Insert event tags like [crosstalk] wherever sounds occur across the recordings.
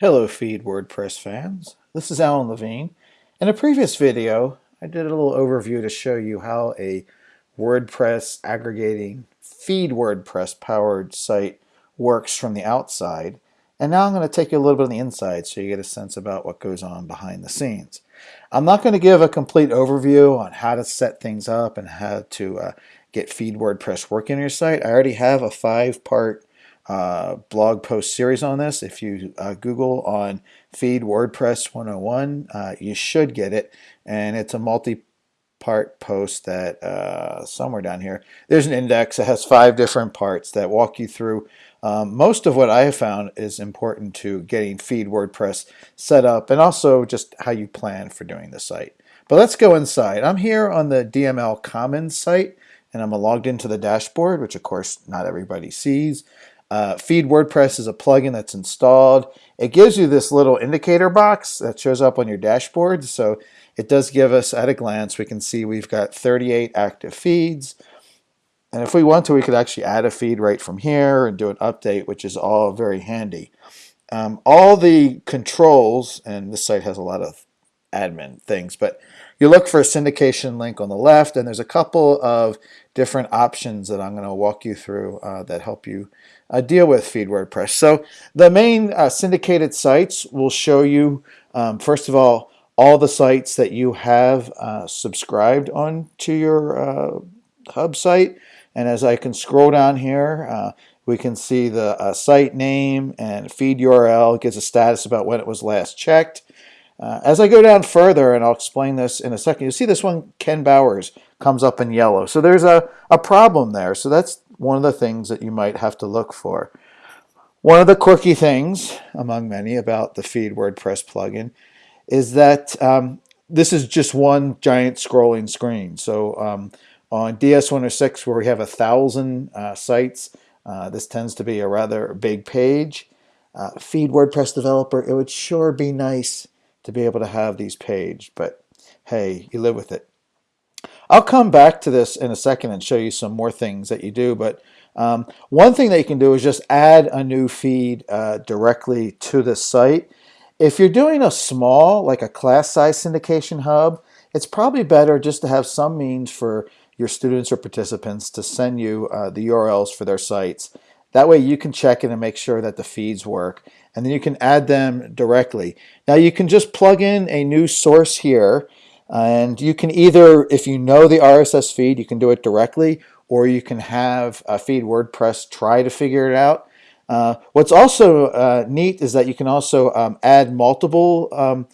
Hello Feed WordPress fans, this is Alan Levine. In a previous video I did a little overview to show you how a WordPress aggregating Feed WordPress powered site works from the outside and now I'm going to take you a little bit on the inside so you get a sense about what goes on behind the scenes. I'm not going to give a complete overview on how to set things up and how to uh, get Feed WordPress working on your site. I already have a five part uh, blog post series on this. If you uh, Google on Feed WordPress 101, uh, you should get it. And it's a multi-part post that uh, somewhere down here, there's an index that has five different parts that walk you through um, most of what I have found is important to getting Feed WordPress set up and also just how you plan for doing the site. But let's go inside. I'm here on the DML Commons site and I'm logged into the dashboard, which of course not everybody sees. Uh, Feed WordPress is a plugin that's installed. It gives you this little indicator box that shows up on your dashboard. So it does give us at a glance, we can see we've got 38 active feeds. And if we want to, we could actually add a feed right from here and do an update, which is all very handy. Um, all the controls, and this site has a lot of admin things, but you look for a syndication link on the left, and there's a couple of different options that I'm going to walk you through uh, that help you uh, deal with Feed WordPress. So the main uh, syndicated sites will show you, um, first of all, all the sites that you have uh, subscribed on to your uh, hub site. And as I can scroll down here, uh, we can see the site name and feed URL. It gives a status about when it was last checked. Uh, as I go down further, and I'll explain this in a second, you'll see this one, Ken Bauer's, comes up in yellow. So there's a, a problem there. So that's one of the things that you might have to look for. One of the quirky things, among many, about the Feed WordPress plugin is that um, this is just one giant scrolling screen. So um, on DS106, where we have a thousand uh, sites, uh, this tends to be a rather big page. Uh, Feed WordPress developer, it would sure be nice to be able to have these paged, but hey, you live with it. I'll come back to this in a second and show you some more things that you do, but um, one thing that you can do is just add a new feed uh, directly to the site. If you're doing a small, like a class size syndication hub, it's probably better just to have some means for your students or participants to send you uh, the URLs for their sites. That way you can check it and make sure that the feeds work and then you can add them directly. Now you can just plug in a new source here and you can either, if you know the RSS feed, you can do it directly or you can have a Feed WordPress try to figure it out. Uh, what's also uh, neat is that you can also um, add multiple um,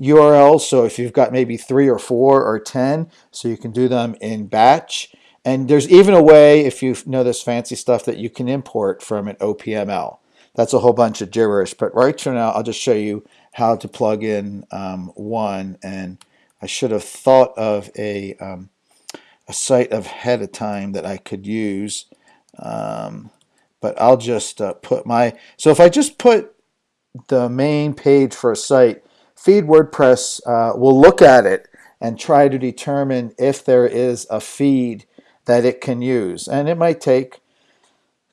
URLs. So if you've got maybe three or four or 10, so you can do them in batch. And there's even a way, if you know this fancy stuff, that you can import from an OPML. That's a whole bunch of gibberish, but right now, I'll just show you how to plug in um, one. And I should have thought of a, um, a site ahead of time that I could use. Um, but I'll just uh, put my, so if I just put the main page for a site, Feed WordPress uh, will look at it and try to determine if there is a feed that it can use. And it might take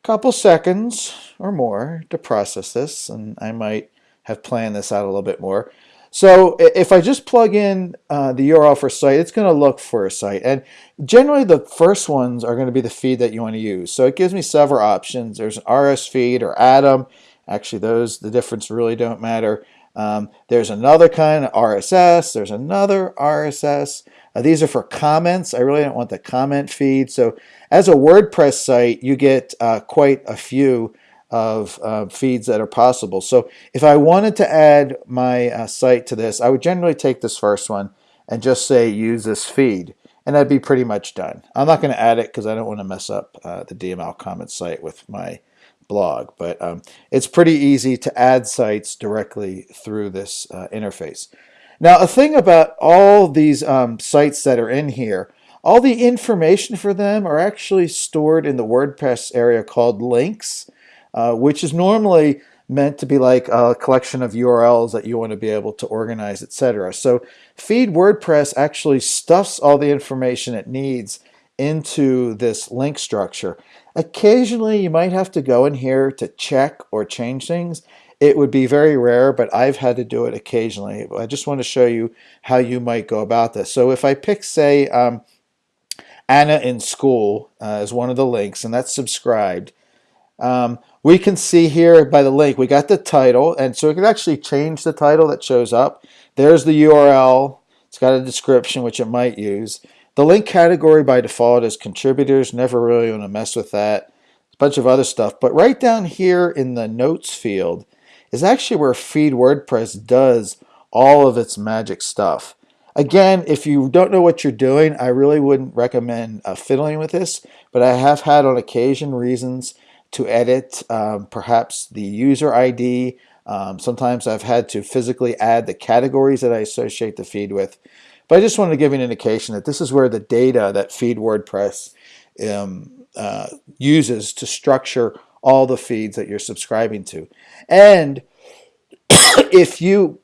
couple seconds or more to process this, and I might have planned this out a little bit more. So if I just plug in uh, the URL for a site, it's going to look for a site. And generally the first ones are going to be the feed that you want to use. So it gives me several options. There's an RS feed or Atom. Actually, those, the difference really don't matter. Um, there's another kind of RSS. There's another RSS. Uh, these are for comments. I really don't want the comment feed. So as a WordPress site, you get uh, quite a few of uh, feeds that are possible. So if I wanted to add my uh, site to this, I would generally take this first one and just say use this feed. And that'd be pretty much done. I'm not going to add it because I don't want to mess up uh, the DML Commons site with my blog. But um, it's pretty easy to add sites directly through this uh, interface. Now, a thing about all these um, sites that are in here, all the information for them are actually stored in the WordPress area called links, uh, which is normally meant to be like a collection of URLs that you want to be able to organize, etc. So Feed WordPress actually stuffs all the information it needs into this link structure. Occasionally, you might have to go in here to check or change things. it would be very rare, but I've had to do it occasionally. I just want to show you how you might go about this. So if I pick, say, um, Anna in school uh, as one of the links, and that's subscribed, um, we can see here by the link, we got the title, and so we can actually change the title that shows up. There's the URL. It's got a description, which it might use. The link category by default is contributors. Never really want to mess with that. A bunch of other stuff. But right down here in the notes field is actually where Feed WordPress does all of its magic stuff. Again, if you don't know what you're doing, I really wouldn't recommend uh, fiddling with this, but I have had on occasion reasons to edit um, perhaps the user ID. Um, sometimes I've had to physically add the categories that I associate the feed with. But I just wanted to give you an indication that this is where the data that Feed WordPress um, uh, uses to structure all the feeds that you're subscribing to. And [coughs] if you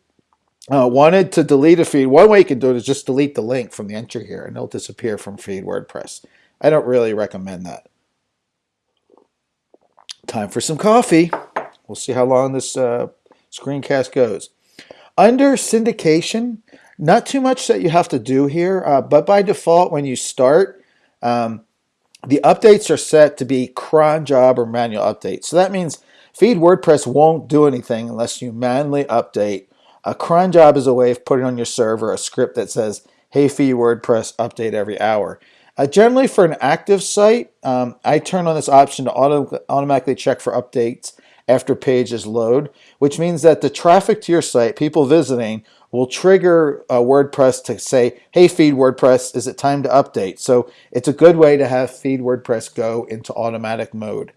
uh, wanted to delete a feed, one way you can do it is just delete the link from the entry here and it'll disappear from Feed WordPress. I don't really recommend that. Time for some coffee. We'll see how long this uh, screencast goes. Under syndication, not too much that you have to do here, uh, but by default, when you start, um, the updates are set to be cron job or manual updates. So that means Feed WordPress won't do anything unless you manually update. A cron job is a way of putting on your server a script that says, hey, Feed WordPress, update every hour. Uh, generally, for an active site, um, I turn on this option to auto automatically check for updates after pages load, which means that the traffic to your site, people visiting, will trigger uh, WordPress to say, hey, feed WordPress, is it time to update? So it's a good way to have feed WordPress go into automatic mode.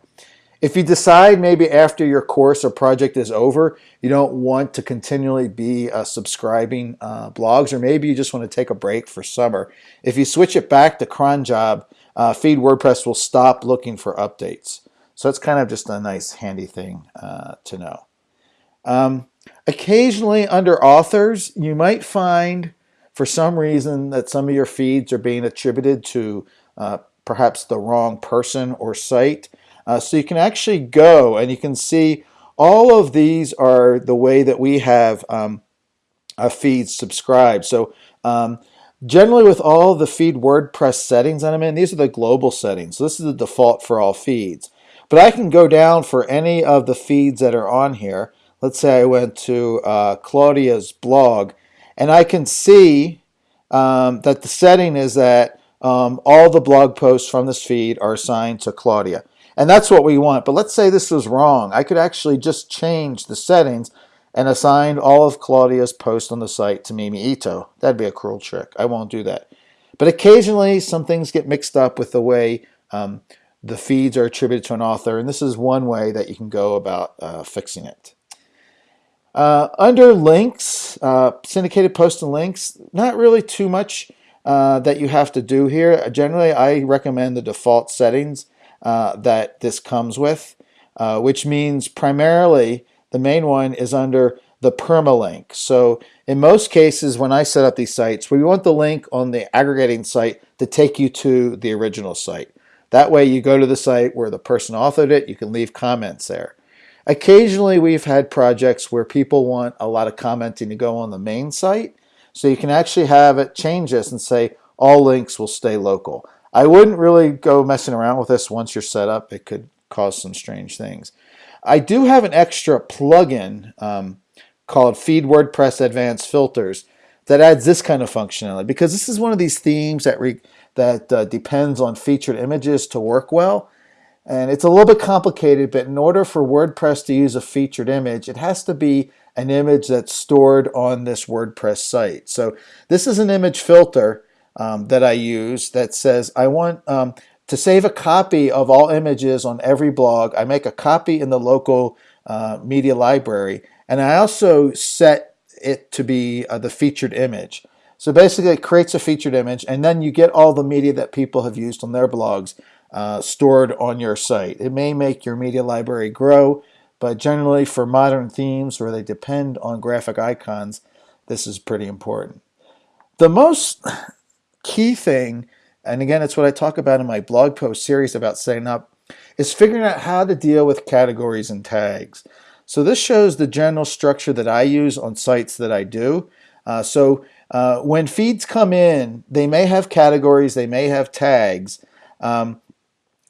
If you decide maybe after your course or project is over, you don't want to continually be uh, subscribing uh, blogs, or maybe you just want to take a break for summer. If you switch it back to cron job, uh, Feed WordPress will stop looking for updates. So it's kind of just a nice handy thing uh, to know. Um, occasionally under authors, you might find for some reason that some of your feeds are being attributed to uh, perhaps the wrong person or site. Uh, so you can actually go and you can see all of these are the way that we have um, a feed subscribed. So um, generally with all the feed WordPress settings that I'm in, these are the global settings. So this is the default for all feeds. But I can go down for any of the feeds that are on here. Let's say I went to uh, Claudia's blog and I can see um, that the setting is that um, all the blog posts from this feed are assigned to Claudia. And that's what we want. But let's say this was wrong. I could actually just change the settings and assign all of Claudia's posts on the site to Mimi Ito. That'd be a cruel trick. I won't do that. But occasionally some things get mixed up with the way um, the feeds are attributed to an author. And this is one way that you can go about uh, fixing it. Uh, under links, uh, syndicated posts and links, not really too much uh, that you have to do here. Generally, I recommend the default settings uh, that this comes with, uh, which means primarily the main one is under the permalink. So in most cases, when I set up these sites, we want the link on the aggregating site to take you to the original site. That way you go to the site where the person authored it, you can leave comments there. Occasionally we've had projects where people want a lot of commenting to go on the main site. So you can actually have it change this and say all links will stay local. I wouldn't really go messing around with this once you're set up. It could cause some strange things. I do have an extra plugin um, called Feed WordPress Advanced Filters that adds this kind of functionality because this is one of these themes that that uh, depends on featured images to work well. And it's a little bit complicated, but in order for WordPress to use a featured image, it has to be an image that's stored on this WordPress site. So this is an image filter um, that I use that says I want um, to save a copy of all images on every blog. I make a copy in the local uh, media library and I also set it to be uh, the featured image. So basically it creates a featured image and then you get all the media that people have used on their blogs uh, stored on your site. It may make your media library grow, but generally for modern themes where they depend on graphic icons, this is pretty important. The most key thing, and again, it's what I talk about in my blog post series about setting up, is figuring out how to deal with categories and tags. So this shows the general structure that I use on sites that I do. Uh, so uh, when feeds come in, they may have categories, they may have tags, um,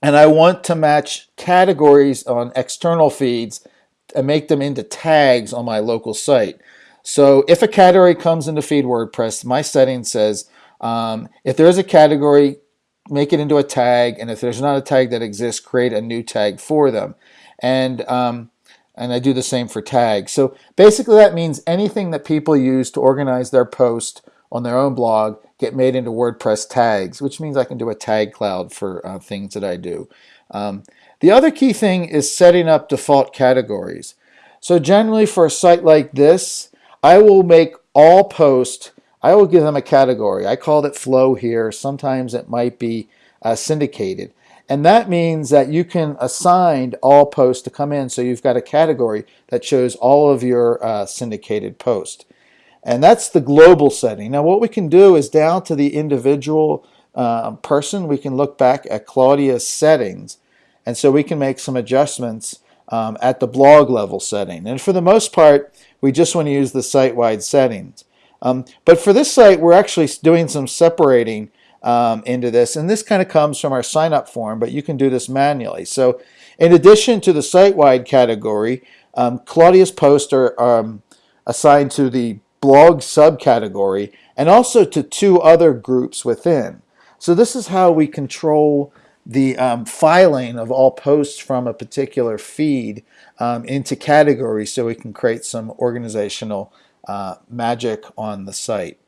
and I want to match categories on external feeds and make them into tags on my local site. So if a category comes into feed WordPress, my setting says um, if there's a category, make it into a tag, and if there's not a tag that exists, create a new tag for them. And um, and I do the same for tags. So basically that means anything that people use to organize their post on their own blog get made into WordPress tags, which means I can do a tag cloud for uh, things that I do. Um, the other key thing is setting up default categories. So generally for a site like this, I will make all posts, I will give them a category. I called it flow here. Sometimes it might be uh, syndicated. And that means that you can assign all posts to come in so you've got a category that shows all of your uh, syndicated posts. And that's the global setting. Now what we can do is down to the individual uh, person, we can look back at Claudia's settings. And so we can make some adjustments um, at the blog level setting. And for the most part, we just want to use the site-wide settings. Um, but for this site, we're actually doing some separating um, into this. And this kind of comes from our sign up form, but you can do this manually. So in addition to the site-wide category, um, Claudia's posts are um, assigned to the blog subcategory and also to two other groups within. So this is how we control the um, filing of all posts from a particular feed um, into categories so we can create some organizational uh, magic on the site.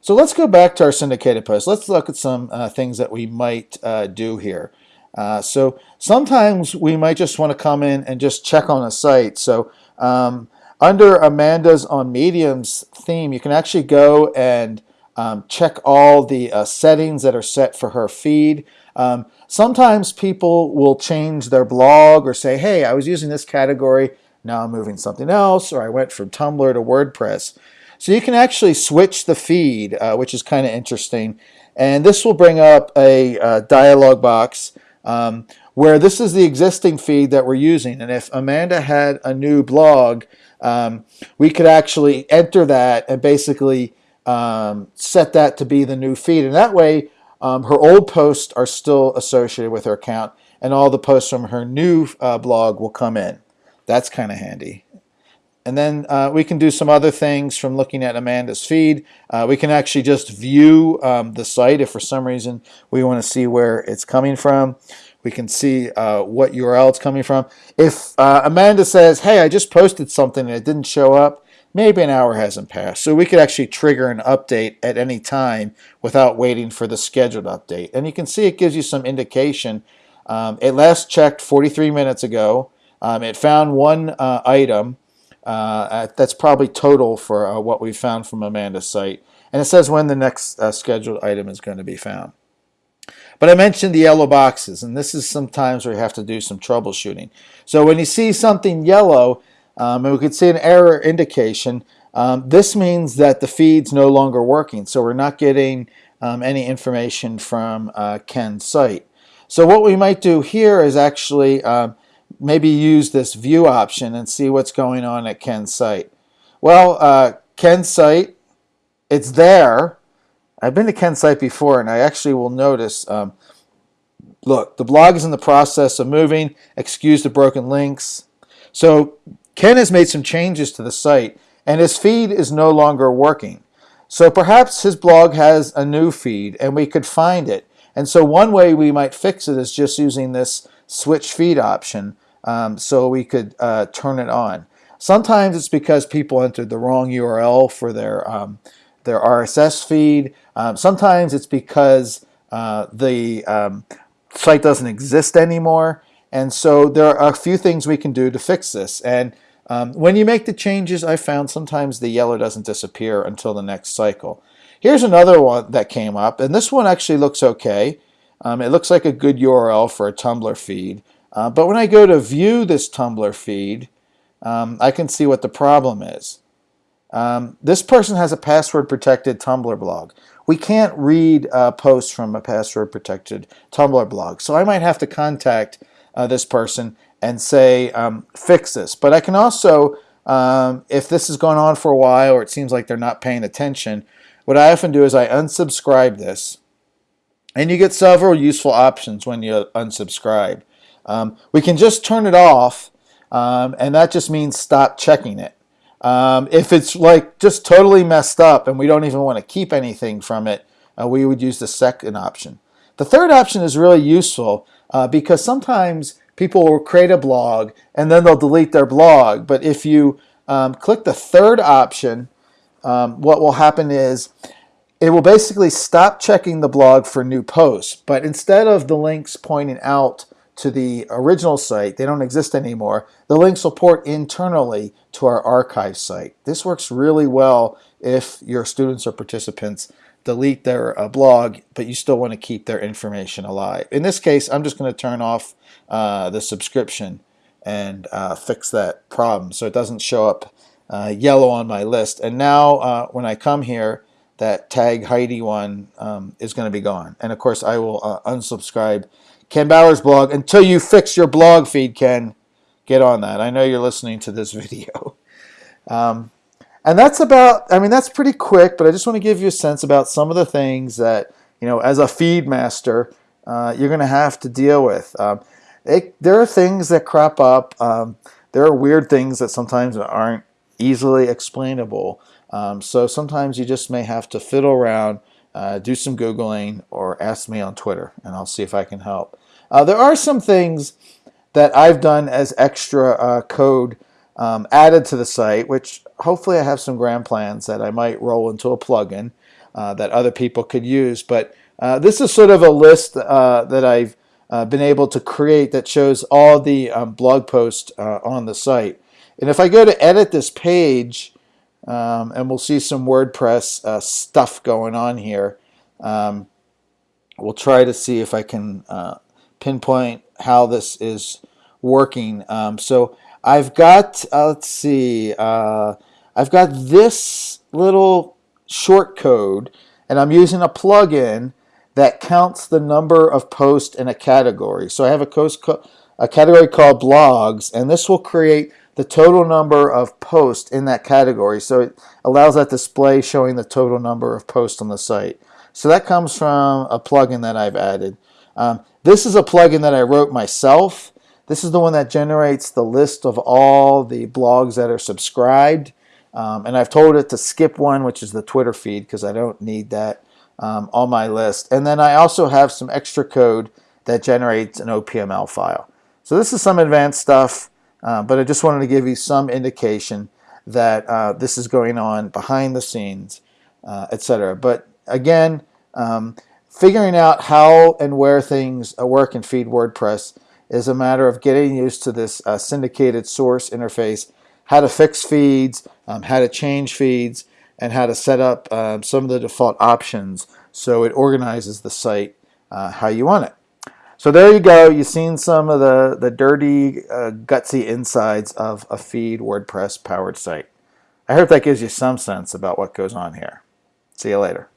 So let's go back to our syndicated post. Let's look at some uh, things that we might uh, do here. Uh, so sometimes we might just want to come in and just check on a site. So um, under Amanda's on Mediums theme, you can actually go and um, check all the uh, settings that are set for her feed. Um, sometimes people will change their blog or say, hey, I was using this category, now I'm moving something else, or I went from Tumblr to WordPress. So you can actually switch the feed, uh, which is kind of interesting. And this will bring up a uh, dialog box um, where this is the existing feed that we're using. And if Amanda had a new blog, um, we could actually enter that and basically um, set that to be the new feed. And that way, um, her old posts are still associated with her account and all the posts from her new uh, blog will come in. That's kind of handy. And then uh, we can do some other things from looking at Amanda's feed. Uh, we can actually just view um, the site if for some reason we want to see where it's coming from. We can see uh, what URL it's coming from. If uh, Amanda says, hey, I just posted something and it didn't show up, maybe an hour hasn't passed. So we could actually trigger an update at any time without waiting for the scheduled update. And you can see it gives you some indication. Um, it last checked 43 minutes ago. Um, it found one uh, item. Uh, that's probably total for uh, what we found from Amanda's site. And it says when the next uh, scheduled item is going to be found. But I mentioned the yellow boxes, and this is sometimes where you have to do some troubleshooting. So when you see something yellow, um, and we could see an error indication, um, this means that the feed's no longer working. So we're not getting um, any information from uh, Ken's site. So what we might do here is actually um, maybe use this view option and see what's going on at Ken's site. Well, uh, Ken's site, it's there. I've been to Ken's site before and I actually will notice, um, look, the blog is in the process of moving, excuse the broken links. So Ken has made some changes to the site and his feed is no longer working. So perhaps his blog has a new feed and we could find it. And so one way we might fix it is just using this switch feed option um, so we could uh, turn it on. Sometimes it's because people entered the wrong URL for their, um, their RSS feed. Um, sometimes it's because uh, the um, site doesn't exist anymore. And so there are a few things we can do to fix this. And um, when you make the changes, I found sometimes the yellow doesn't disappear until the next cycle. Here's another one that came up, and this one actually looks okay. Um, it looks like a good URL for a Tumblr feed. Uh, but when I go to view this Tumblr feed, um, I can see what the problem is. Um, this person has a password protected Tumblr blog. We can't read uh, posts from a password protected Tumblr blog. So I might have to contact uh, this person and say, um, fix this. But I can also, um, if this is going on for a while or it seems like they're not paying attention, what I often do is I unsubscribe this. And you get several useful options when you unsubscribe. Um, we can just turn it off, um, and that just means stop checking it. Um, if it's like just totally messed up and we don't even want to keep anything from it, uh, we would use the second option. The third option is really useful uh, because sometimes people will create a blog and then they'll delete their blog. But if you um, click the third option, um, what will happen is it will basically stop checking the blog for new posts. But instead of the links pointing out to the original site, they don't exist anymore, the links will port internally to our archive site. This works really well if your students or participants delete their uh, blog, but you still want to keep their information alive. In this case, I'm just going to turn off uh, the subscription and uh, fix that problem so it doesn't show up uh, yellow on my list. And now uh, when I come here, that tag Heidi one um, is going to be gone. And of course, I will uh, unsubscribe Ken Bauer's blog until you fix your blog feed, Ken. Get on that. I know you're listening to this [laughs] video. Um, and that's about, I mean, that's pretty quick, but I just want to give you a sense about some of the things that, you know, as a feed master, uh, you're going to have to deal with. Um, it, there are things that crop up. Um, there are weird things that sometimes aren't easily explainable. Um, so sometimes you just may have to fiddle around, uh, do some Googling, or ask me on Twitter, and I'll see if I can help. Uh, there are some things that I've done as extra uh, code um, added to the site, which hopefully I have some grand plans that I might roll into a plugin uh, that other people could use. But uh, this is sort of a list uh, that I've uh, been able to create that shows all the um, blog posts uh, on the site. And if I go to edit this page, um, and we'll see some WordPress uh, stuff going on here, um, we'll try to see if I can pinpoint how this is working. Um, so I've got, uh, let's see, uh, I've got this little short code and I'm using a plugin that counts the number of posts in a category. So I have a, a category called blogs and this will create the total number of posts in that category. So it allows that display showing the total number of posts on the site. So that comes from a plugin that I've added. Um, this is a plugin that I wrote myself this is the one that generates the list of all the blogs that are subscribed. Um, and I've told it to skip one, which is the Twitter feed, because I don't need that um, on my list. And then I also have some extra code that generates an OPML file. So this is some advanced stuff, uh, but I just wanted to give you some indication that uh, this is going on behind the scenes, uh, etc. But again, um, figuring out how and where things work in Feed WordPress is a matter of getting used to this uh, syndicated source interface, how to fix feeds, um, how to change feeds, and how to set up um, some of the default options so it organizes the site uh, how you want it. So there you go. You've seen some of the, the dirty, uh, gutsy insides of a feed WordPress powered site. I hope that gives you some sense about what goes on here. See you later.